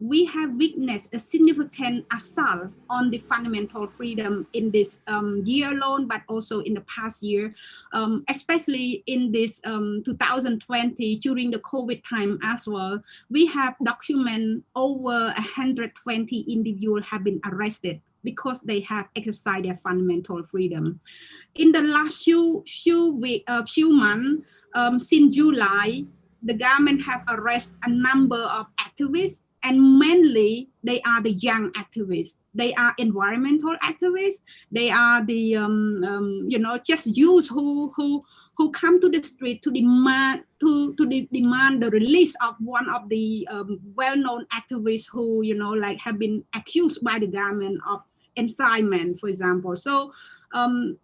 we have witnessed a significant assault on the fundamental freedom in this um, year alone, but also in the past year, um, especially in this um, 2020 during the COVID time as well. We have documented over 120 individuals have been arrested because they have exercised their fundamental freedom. In the last few few week, uh, few months, um, since July, the government have arrested a number of activists and mainly they are the young activists. They are environmental activists. They are the um, um, you know just youth who who who come to the street to demand to to de demand the release of one of the um, well-known activists who you know like have been accused by the government of incitement for example. So um,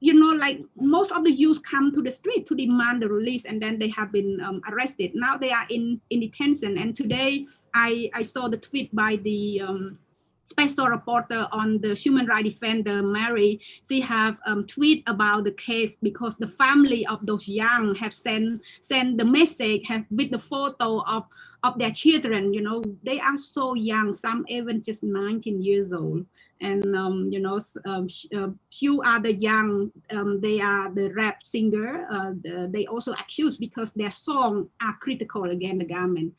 you know, like most of the youth come to the street to demand the release and then they have been um, arrested. Now they are in, in detention. And today I, I saw the tweet by the um, special reporter on the human rights defender, Mary. She have um, tweet about the case because the family of those young have sent, sent the message have, with the photo of, of their children, you know, they are so young, some even just 19 years old. And um, you know um, uh, few other young um, they are the rap singer uh, the, they also accused because their song are critical against the government